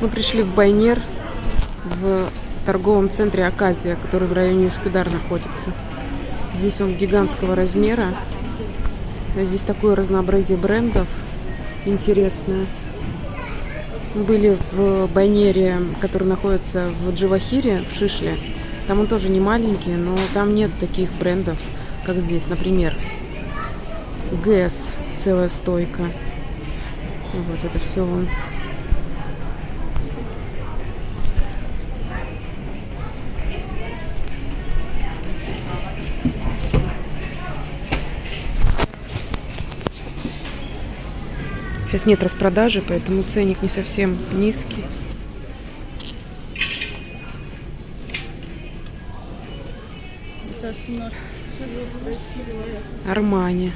Мы пришли в Байнер, в торговом центре Аказия, который в районе Ускудар находится. Здесь он гигантского размера. Здесь такое разнообразие брендов интересное. Мы были в Байнере, который находится в Дживахире, в Шишле. Там он тоже не маленький, но там нет таких брендов, как здесь. Например, ГЭС, целая стойка. Вот это все он. Сейчас нет распродажи, поэтому ценник не совсем низкий. Армани.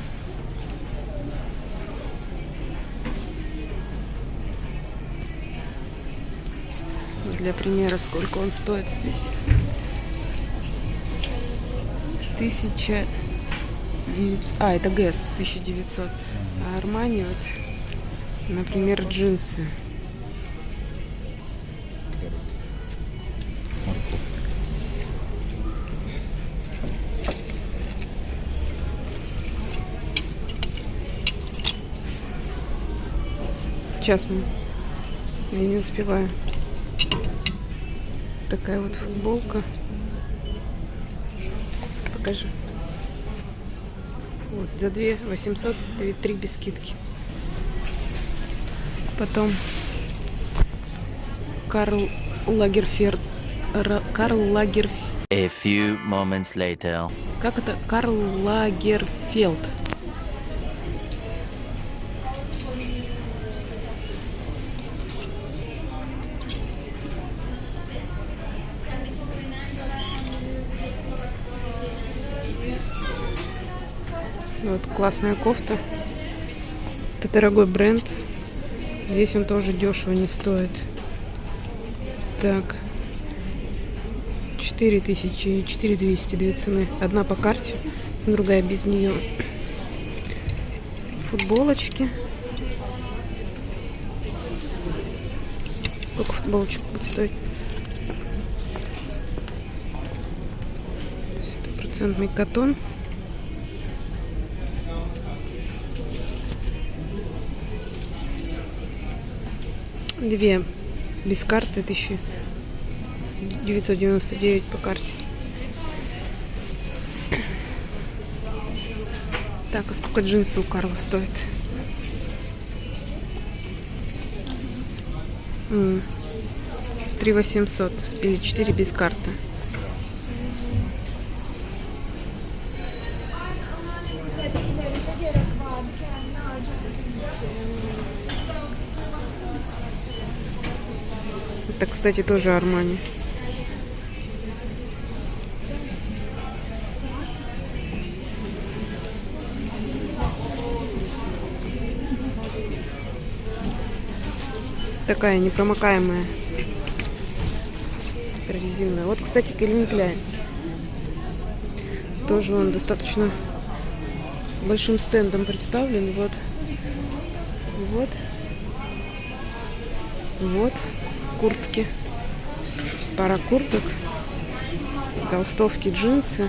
Для примера, сколько он стоит здесь. Тысяча девятьсот... А, это ГЭС, 1900. А Армани вот Например, джинсы. Сейчас мы. Я не успеваю. Такая вот футболка. Покажи. Вот, за 2 800, 2, 3 без скидки. Потом Карл Лагерферд. Карл Лагерф... A few moments later. Как это? Карл Лагерфелд. Вот классная кофта. Это дорогой бренд. Здесь он тоже дешево не стоит. Так. 4000 и 4200 две цены. Одна по карте, другая без нее. Футболочки. Сколько футболочек будет стоить? Стопроцентный катон. Две без карты 1999 по карте. Так, а сколько джинсы у Карла стоит? Три восемьсот или четыре без карты. Кстати, тоже Армани. Такая непромокаемая резиновая. Вот, кстати, Кельвин Кляйн. Тоже он достаточно большим стендом представлен. Вот. Вот. Вот куртки. Пара курток, толстовки, джинсы.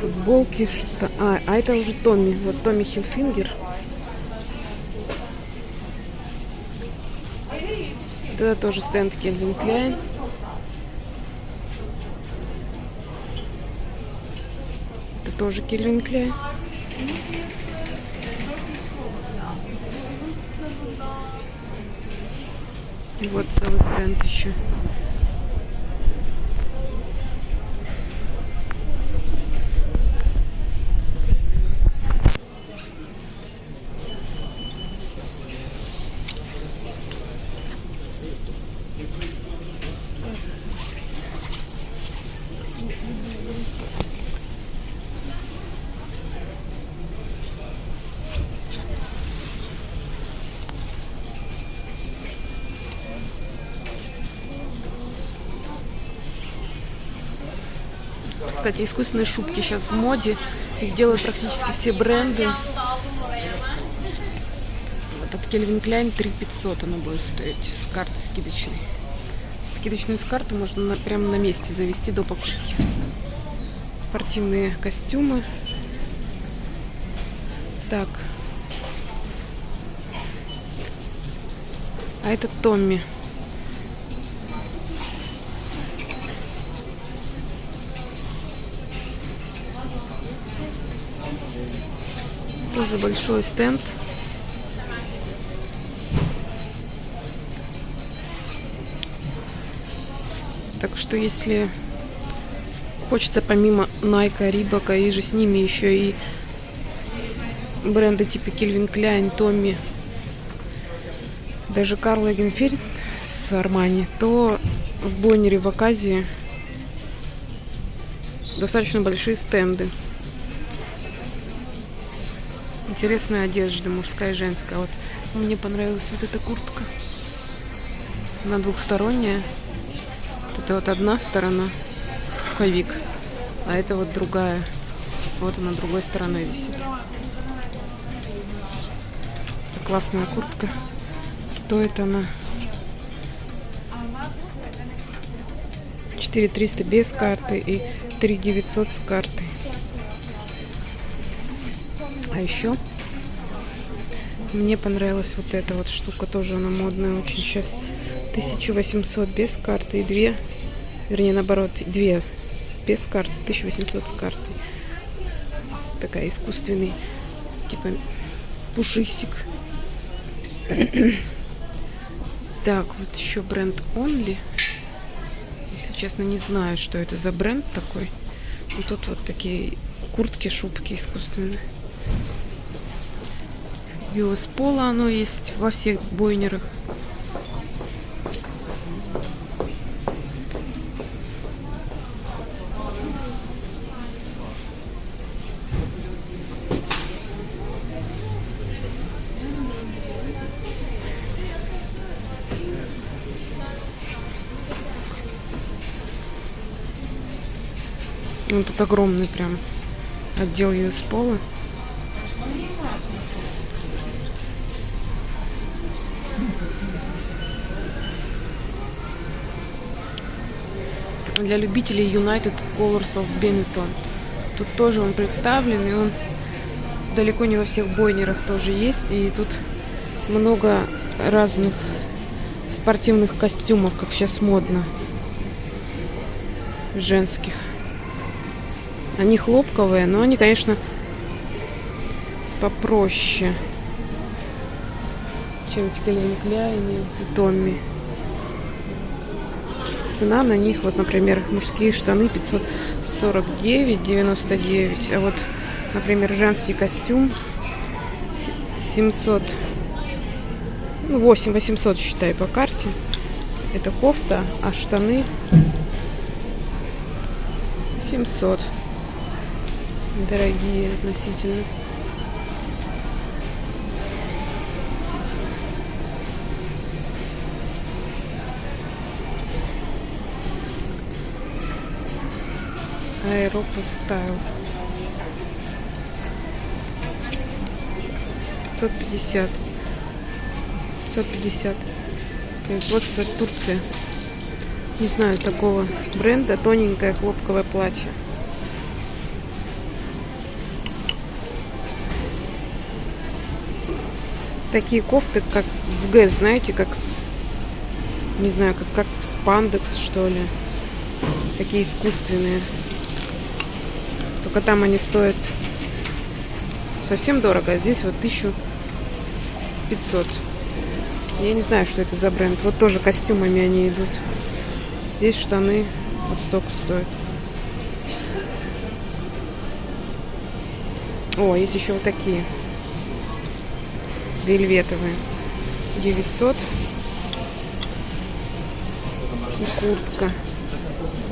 Футболки, что... А, а это уже Томми. Вот Томми Хилфингер. Это тоже стенд Кельвин Кляйн. Это тоже Кельвин Кляйн. Вот целый стенд еще. Кстати, искусственные шубки сейчас в моде. Их делают практически все бренды. Вот от Calvin Klein 3500 она будет стоить с карты скидочной. Скидочную с карты можно на, прямо на месте завести до покупки. Спортивные костюмы. Так. А это Томми. Тоже большой стенд. Так что если хочется помимо Найка, Рибака и же с ними еще и бренды типа Кельвин Кляйн, Томми, даже Карл Эгенфельд с Армани, то в Бойнере в Аказии достаточно большие стенды. Интересная одежда, мужская и женская. Вот мне понравилась вот эта куртка. Она двухсторонняя. Вот это вот одна сторона, пуховик, а это вот другая. Вот она другой стороной висит. Это классная куртка. Стоит она 4300 без карты и 3900 с картой. А еще мне понравилась вот эта вот штука, тоже она модная очень сейчас. 1800 без карты и 2, вернее наоборот, 2 без карты, 1800 с картой. Такая искусственный, типа пушистик. так, вот еще бренд Only. Если честно, не знаю, что это за бренд такой. Но тут вот такие куртки, шубки искусственные. US пола оно есть во всех бойнерах. Ну, тут огромный прям отдел US пола. Для любителей United Colors of Benetton. Тут тоже он представлен, и он далеко не во всех бойнерах тоже есть. И тут много разных спортивных костюмов, как сейчас модно, женских. Они хлопковые, но они, конечно, попроще, чем в Кельвин и Томми цена на них, вот, например, мужские штаны 549,99, а вот, например, женский костюм 700, ну, 8 800, считай, по карте. Это кофта, а штаны 700. Дорогие относительно. Аэропа Стайл. 550. 550. Производство Турция. Не знаю такого бренда. Тоненькое хлопковое платье. Такие кофты, как в ГЭС, знаете, как не знаю, как, как спандекс, что ли. Такие искусственные. Только там они стоят совсем дорого, а здесь вот 1500. Я не знаю, что это за бренд. Вот тоже костюмами они идут. Здесь штаны вот столько стоят. О, есть еще вот такие. Вельветовые. 900. И куртка.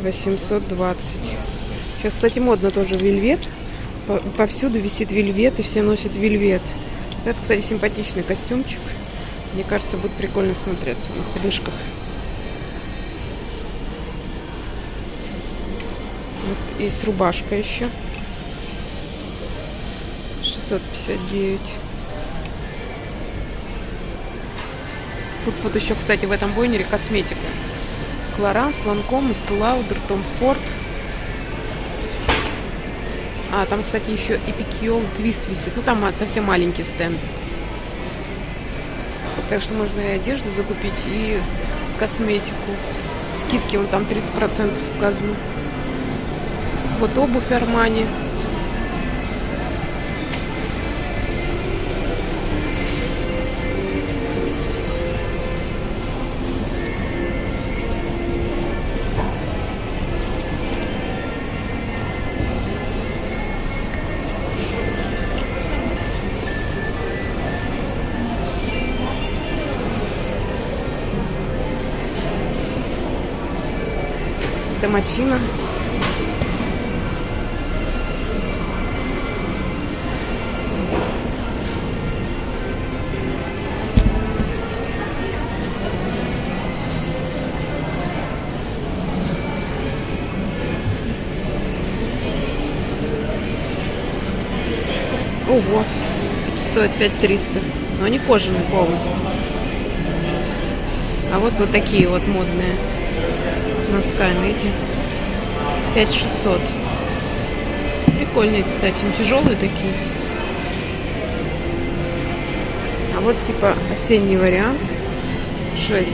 820. Сейчас, кстати, модно тоже вельвет. Повсюду висит вельвет, и все носят вельвет. Это, кстати, симпатичный костюмчик. Мне кажется, будет прикольно смотреться на худышках. Есть рубашка еще. 659. Тут вот еще, кстати, в этом бойнере косметика. Клоранс, Ланком, Лаудер, Том Форд. А, там, кстати, еще Эпикиол Твист висит. Ну, там совсем маленький стенд. Так что можно и одежду закупить, и косметику. Скидки вон там 30% указаны. Вот обувь Армани. Домачина. Ого, эти стоят 5300. Но они кожаные полностью. А вот вот такие вот модные носками эти 5600 прикольные кстати тяжелые такие. А вот типа осенний вариант. 6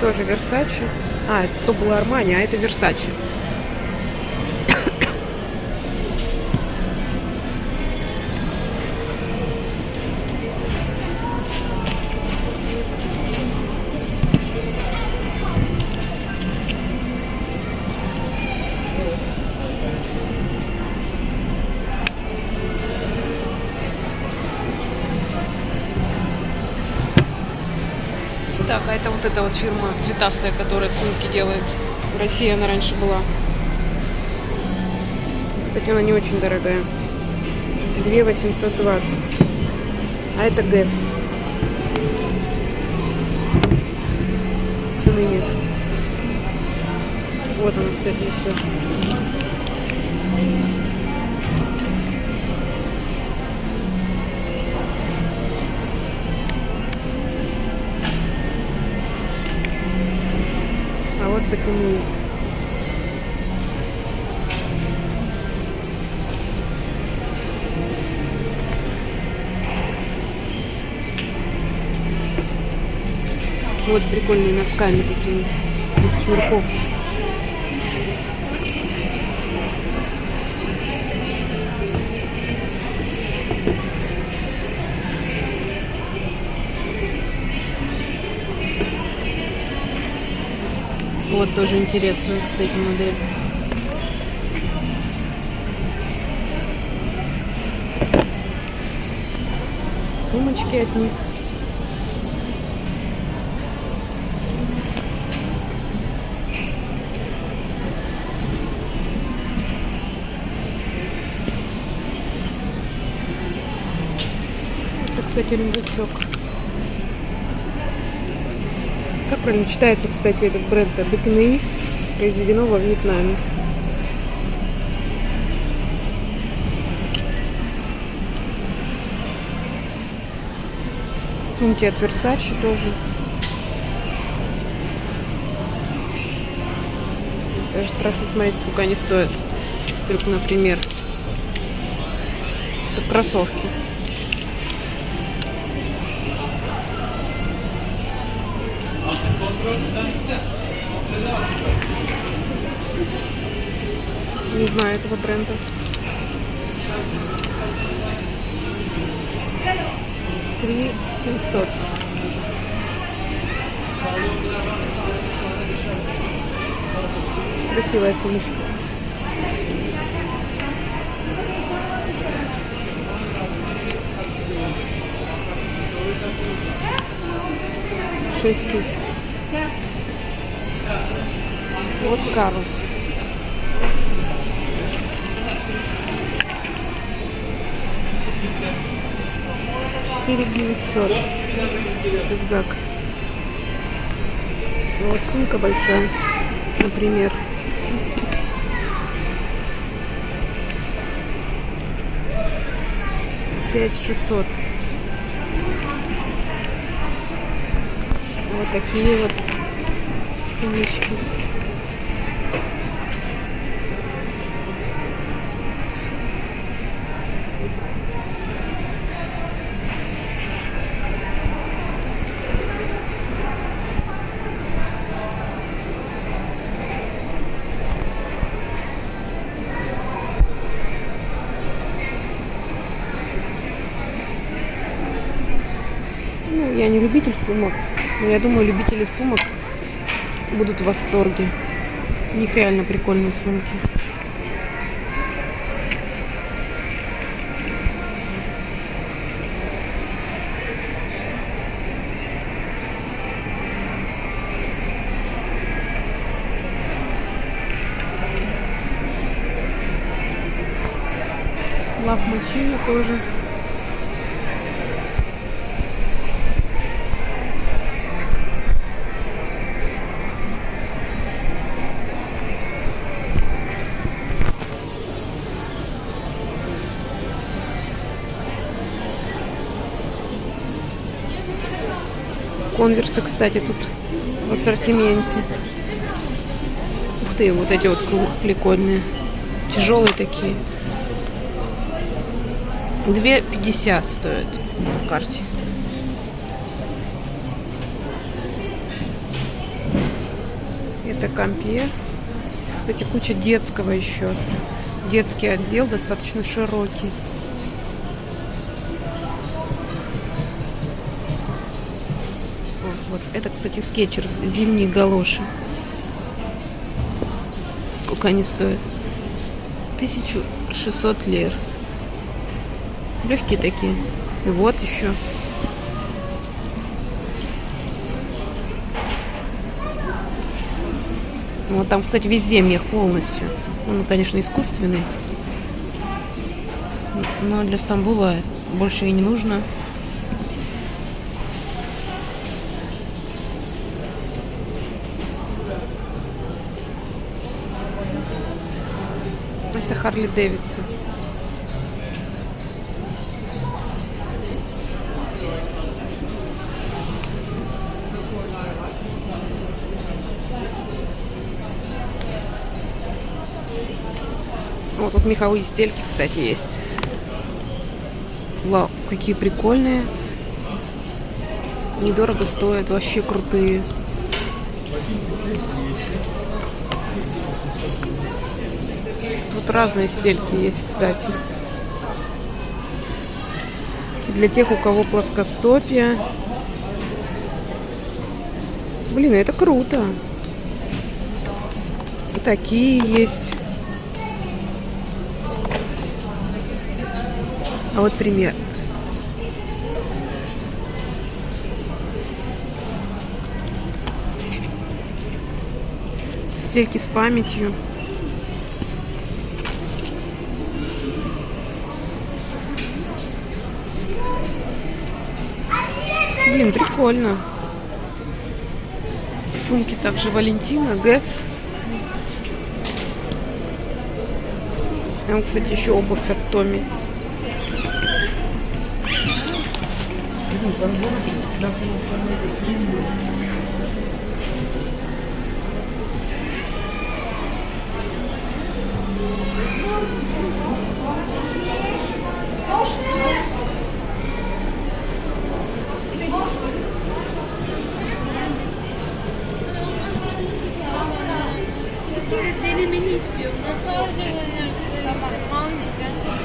тоже Версачи а это то было Армани а это Версачи эта вот фирма цветастая, которая сумки делает. В России она раньше была. Кстати, она не очень дорогая. 2 820. А это ГЭС. Цены нет. Вот она, кстати, еще. А вот прикольные носками такими, без шнурков. Тоже интересная, кстати, модель. Сумочки от них. Кстати, рюкзачок. Правильно читается, кстати, этот бренд Декней, произведено во Вьетнаме. Сумки от Versace тоже. Даже страшно смотреть, сколько они стоят. Только, например, как кроссовки. Не знаю этого бренда. Три семьсот. Красивая сумочка. Шесть тысяч. Вот кава. 4900 рюкзак. Ну, вот сумка большая, например. Пять шестьсот. Вот такие вот сумочки. Не любитель сумок, но я думаю, любители сумок будут в восторге. У них реально прикольные сумки. Лав Мачино тоже. Конверсы, кстати, тут в ассортименте. Ух ты, вот эти вот прикольные. Тяжелые такие. 2,50 стоят в карте. Это. Здесь, Кстати, куча детского еще. Детский отдел достаточно широкий. Кстати, скетчерс. Зимние галоши. Сколько они стоят? 1600 лир. Легкие такие. И вот еще. Вот там, кстати, везде мех полностью. Он, конечно, искусственный. Но для Стамбула больше и не нужно. Харли Дэвидсон. Вот тут меховые стельки, кстати, есть. Вау, какие прикольные. Недорого стоят, вообще крутые. Разные стельки есть, кстати. Для тех, у кого плоскостопие. Блин, это круто. Такие есть. А вот пример. Стельки с памятью. Блин, прикольно. Сумки также Валентина, Гэс. Там, кстати, еще обувь от. Bir kere denemeni istiyorum. Nasıl olacak? Tamam. Anlayacağım.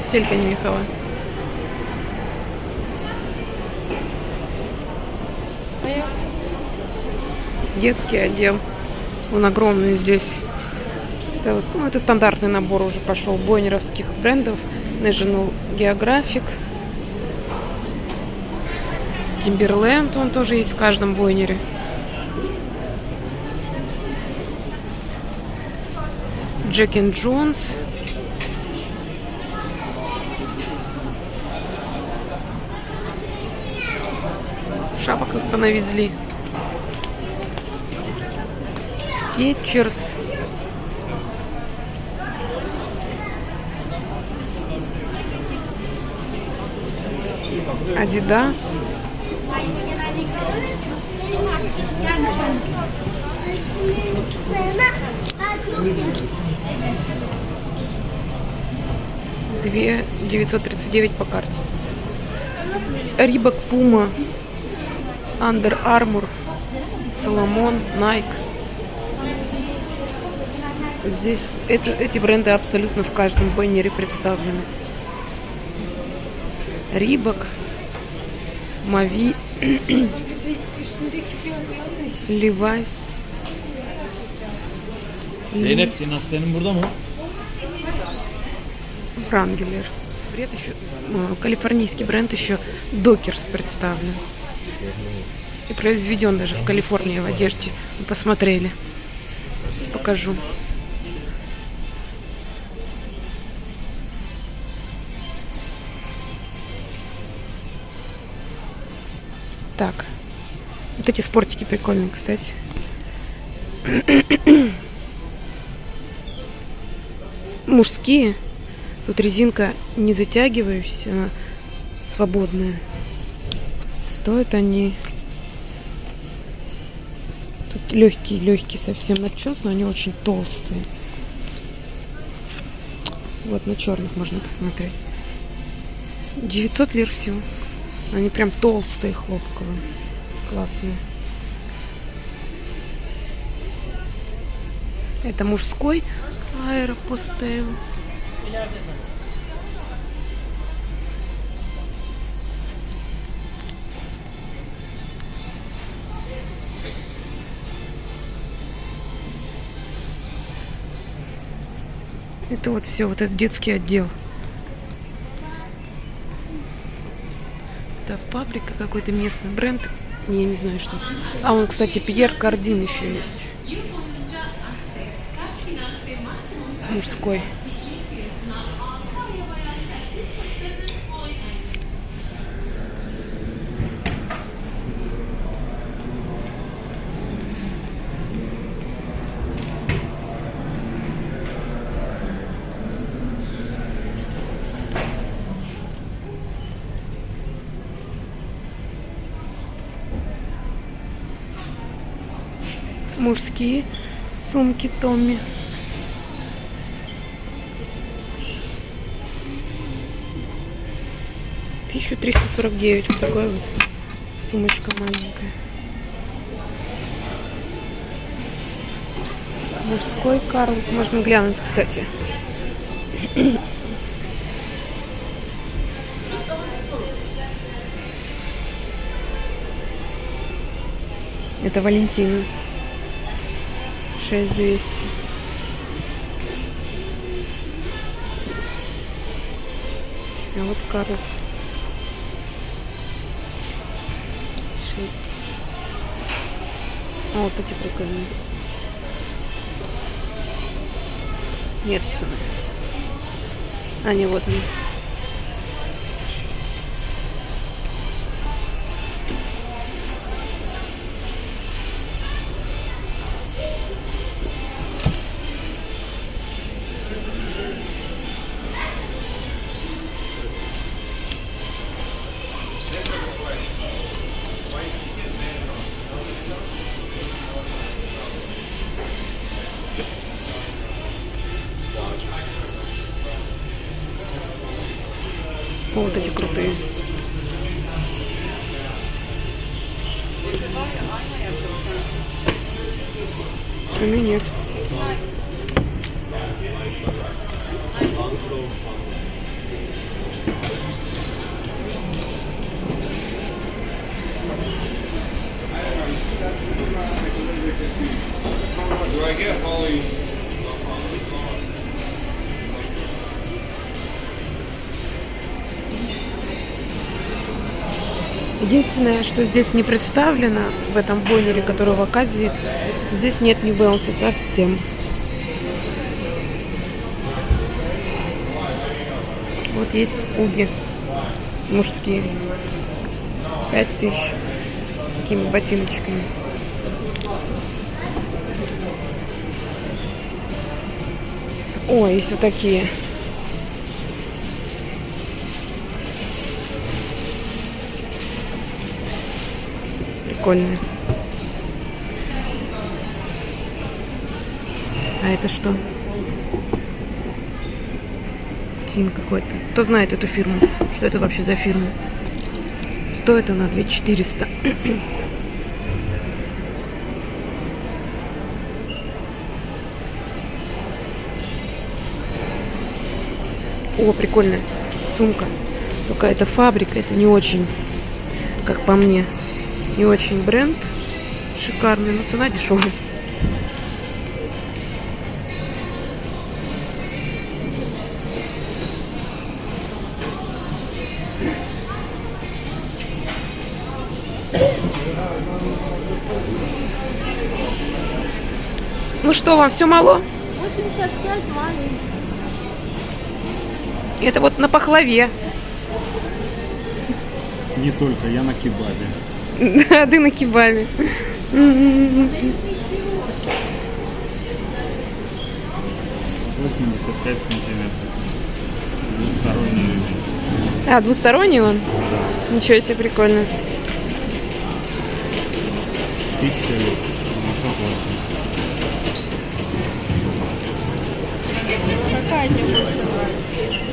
Стелька не меховая. Детский отдел. Он огромный здесь. Это, ну, это стандартный набор уже пошел бойнеровских брендов. National Geographic. Timberland, он тоже есть в каждом Boyner е. Jack Jones. Шапок их понавезли. Skechers. Адидас. Две девятьсот тридцать девять по карте. Рибок, Пума, Under Armour, Соломон, Nike. Здесь это, эти бренды абсолютно в каждом баннере представлены. Рибок, Мави, Levi's, Zeynep senin aslanın burada mı? Wrangler. Бренд еще, э, калифорнийский бренд еще Докерс представлен. И произведен даже в Калифорнии в одежде. Вы посмотрели. Сейчас покажу. Так. Вот эти спортики прикольные, кстати. Мужские. Тут резинка не затягивающаяся, она свободная. Стоят они... Тут легкие, легкие совсем начес, но они очень толстые. Вот на черных можно посмотреть. 900 лир всего. Они прям толстые, хлопковые. Классные. Это мужской аэропостейл. Это вот все, вот этот детский отдел. Это фабрика какой-то местный бренд. Я не знаю что. А он, кстати, Пьер Кардин еще есть. Мужской. Мужские сумки Томми. Тысяча триста сорок девять. Вот такая вот сумочка маленькая. Мужской Карл. Можно глянуть, кстати. Это Валентина. 6200. А вот Карл. 6. А вот эти прикольные. Нет цены. А, не, вот они. Вот эти крутые. Цены нет. Единственное, что здесь не представлено в этом бойнере, который в Аказии, здесь нет New Balance совсем. Вот есть уги мужские. Пять тысяч. Такими ботиночками. О, есть вот такие. Прикольные. А это что? Ким какой-то. Кто знает эту фирму? Что это вообще за фирма? Стоит она 2400. О, прикольная сумка. Только это фабрика, это не очень, как по мне, не очень бренд шикарный, но цена дешевая. Ну что, вам все мало? 85 маленький. Это вот на пахлаве. Не только, я на кебабе. Да, ты на кебабе. 85 сантиметров. Двусторонний речь. А, двусторонний он? Ничего себе, прикольно. Тысяча лет. 908. Какая тебе больше нравится?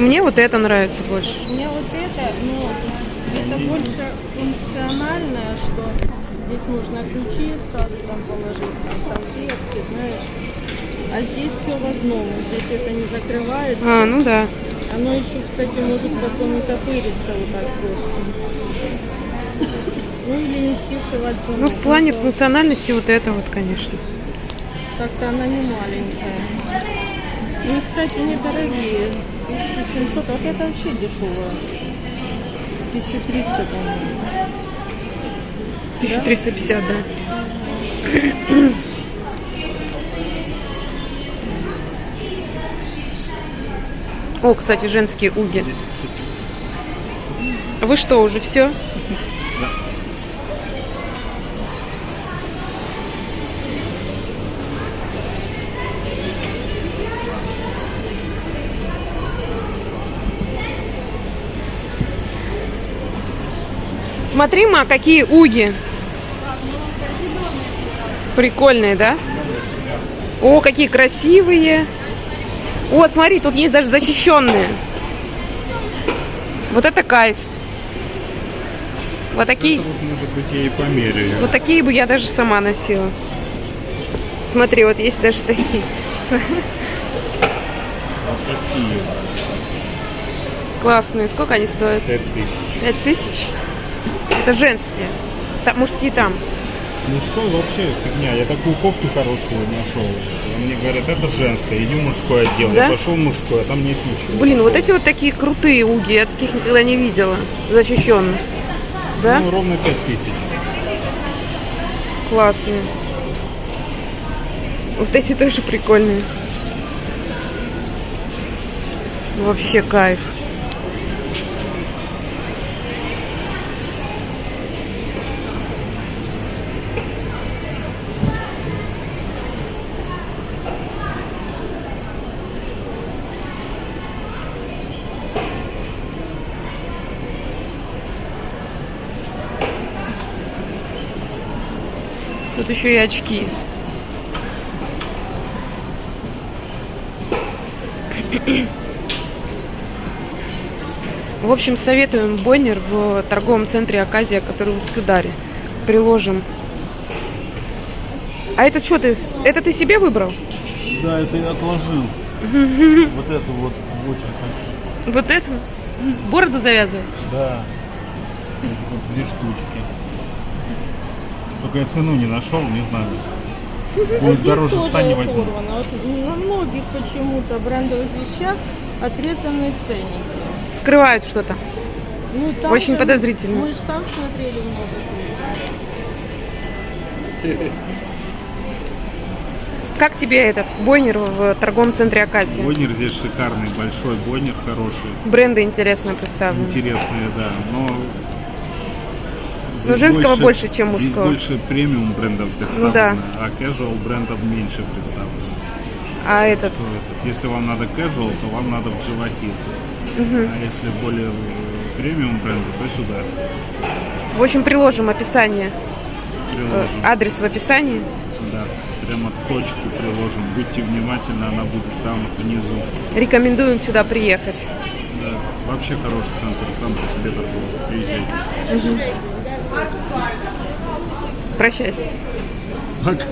Мне вот это нравится больше. Мне вот это, ну, это больше функциональное, что здесь можно ключи сразу там положить, там салфетки, знаешь. А здесь все в одном. Здесь это не закрывается. А, ну да. Оно еще, кстати, может потом и топыриться вот так просто. Ну или нести в Ну, в плане функциональности вот это вот, конечно. Так-то она не маленькая. Ну, кстати, недорогие. 1700, а это вообще дешевая. 1300, по-моему. 1350, да. О, кстати, женские уги. Вы что, уже все? Смотри, ма, какие уги. Прикольные, да? О, какие красивые. О, смотри, тут есть даже защищенные. Вот это кайф. Вот такие, Это вот, может быть, я и померяю. вот такие бы я даже сама носила. Смотри, вот есть даже такие. Вот такие. Классные. Сколько они стоят? 5 тысяч. Пять тысяч? Это женские. Та- мужские там. Мужской вообще фигня. Я такую кофту хорошую нашел. Мне говорят, это женская, иди в мужской отдел. Да? Я пошел в мужской, а там нет ничего. Блин, вот эти вот такие крутые уги. Я таких никогда не видела. Защищенных. Да? Ну, ровно 5 тысяч. Классные. Вот эти тоже прикольные. Вообще кайф. Тут еще и очки. В общем, советуем Бойнер в торговом центре Аказия, который в Усть-Кударе. Приложим. А это что ты? Это ты себе выбрал? Да, это я отложил. Вот эту вот очень хочу. Вот это? Бороду завязывай? Да. Здесь вот две штучки. Только я цену не нашел, не знаю. Будет Здесь дороже ста не возьму. Вот на многих почему-то брендовых вещах отрезанные ценники. Скрывают что-то. Ну, там Очень же- подозрительно. Мы же там смотрели много. Как тебе этот Бойнер в торговом центре Аказия? Бойнер здесь шикарный, большой бойнер, хороший. Бренды интересно представлены. Интересные, да. Но, Но женского больше, чем Здесь мужского. больше премиум брендов представлено, Ну да. а casual брендов меньше представлено. А этот? Что этот? Если вам надо casual, то вам надо в Дживахит. А если более э, премиум бренды, то сюда. В общем, приложим описание. Э, Приложим. Адрес в описании. Да, прямо точку приложим. Будьте внимательны, она будет там внизу. Рекомендуем сюда приехать. Да. Вообще хороший центр, сам по себе торговый. Приезжайте. Прощайся. Пока.